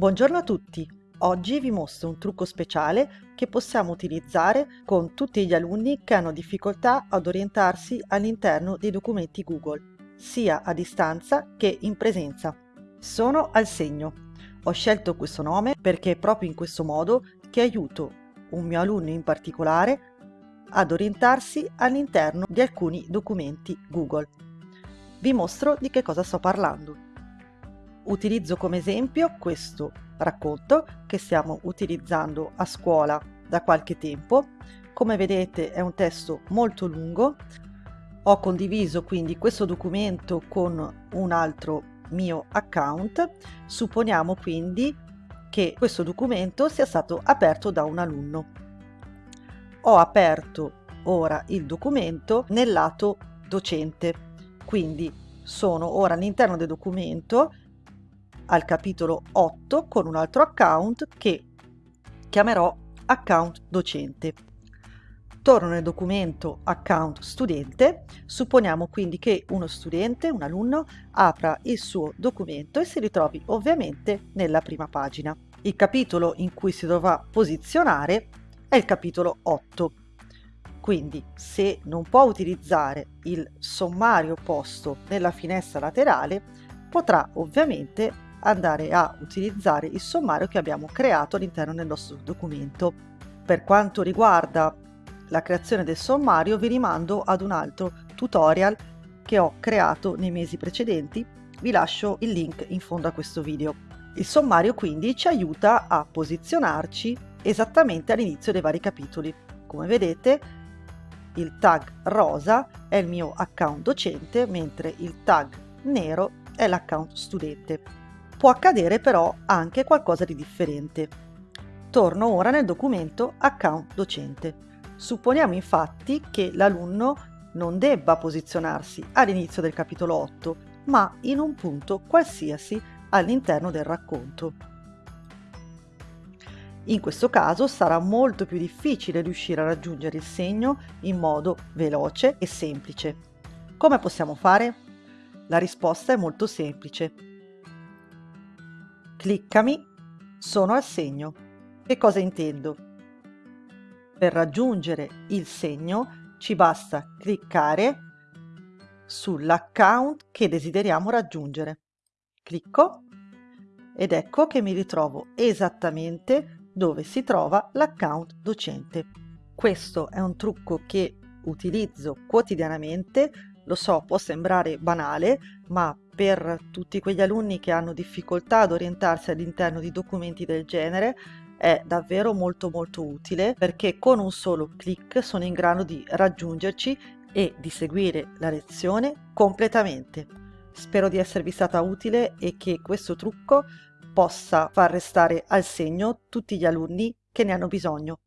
Buongiorno a tutti! Oggi vi mostro un trucco speciale che possiamo utilizzare con tutti gli alunni che hanno difficoltà ad orientarsi all'interno dei documenti Google, sia a distanza che in presenza. Sono al segno. Ho scelto questo nome perché è proprio in questo modo che aiuto un mio alunno in particolare ad orientarsi all'interno di alcuni documenti Google. Vi mostro di che cosa sto parlando. Utilizzo come esempio questo racconto che stiamo utilizzando a scuola da qualche tempo. Come vedete è un testo molto lungo. Ho condiviso quindi questo documento con un altro mio account. Supponiamo quindi che questo documento sia stato aperto da un alunno. Ho aperto ora il documento nel lato docente, quindi sono ora all'interno del documento al capitolo 8 con un altro account che chiamerò account docente. Torno nel documento account studente, supponiamo quindi che uno studente, un alunno, apra il suo documento e si ritrovi ovviamente nella prima pagina. Il capitolo in cui si dovrà posizionare è il capitolo 8. Quindi se non può utilizzare il sommario posto nella finestra laterale, potrà ovviamente andare a utilizzare il sommario che abbiamo creato all'interno del nostro documento. Per quanto riguarda la creazione del sommario vi rimando ad un altro tutorial che ho creato nei mesi precedenti, vi lascio il link in fondo a questo video. Il sommario quindi ci aiuta a posizionarci esattamente all'inizio dei vari capitoli. Come vedete il tag rosa è il mio account docente mentre il tag nero è l'account studente. Può accadere però anche qualcosa di differente. Torno ora nel documento account docente. Supponiamo infatti che l'alunno non debba posizionarsi all'inizio del capitolo 8, ma in un punto qualsiasi all'interno del racconto. In questo caso sarà molto più difficile riuscire a raggiungere il segno in modo veloce e semplice. Come possiamo fare? La risposta è molto semplice Cliccami, sono al segno. Che cosa intendo? Per raggiungere il segno ci basta cliccare sull'account che desideriamo raggiungere. Clicco ed ecco che mi ritrovo esattamente dove si trova l'account docente. Questo è un trucco che utilizzo quotidianamente, lo so può sembrare banale, ma per tutti quegli alunni che hanno difficoltà ad orientarsi all'interno di documenti del genere è davvero molto molto utile perché con un solo clic sono in grado di raggiungerci e di seguire la lezione completamente. Spero di esservi stata utile e che questo trucco possa far restare al segno tutti gli alunni che ne hanno bisogno.